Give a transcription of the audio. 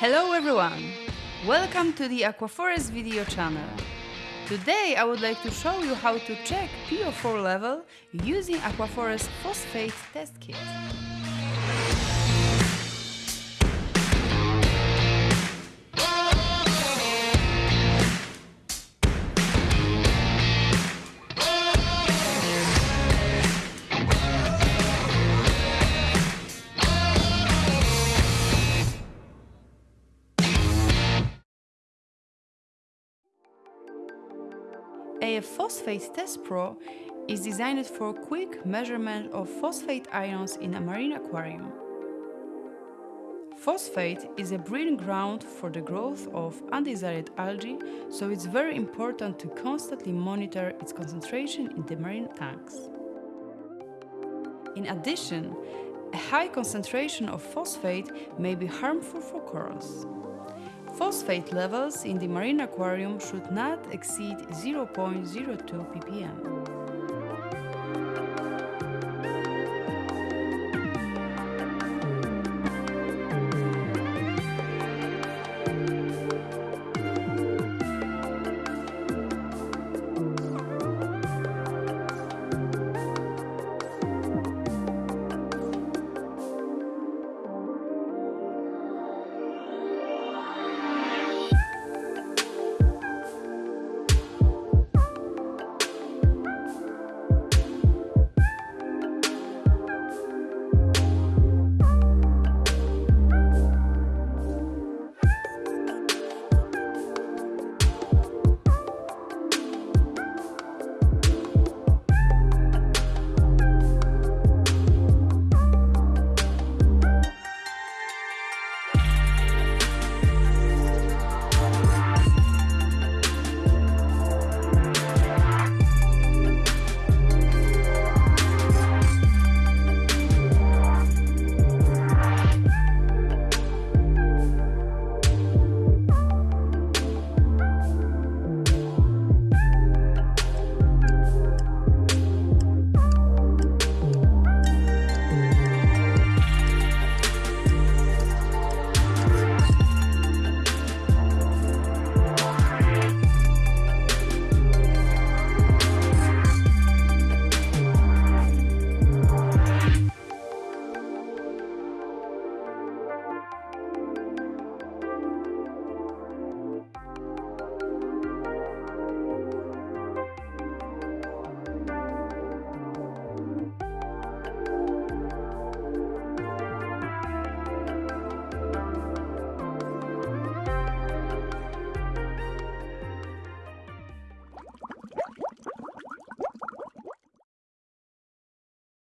Hello everyone! Welcome to the Aquaforest video channel. Today I would like to show you how to check PO4 level using Aquaforest Phosphate Test Kit. AF Phosphate Test Pro is designed for quick measurement of phosphate ions in a marine aquarium. Phosphate is a breeding ground for the growth of undesired algae, so it's very important to constantly monitor its concentration in the marine tanks. In addition, a high concentration of phosphate may be harmful for corals. Phosphate levels in the marine aquarium should not exceed 0.02 ppm.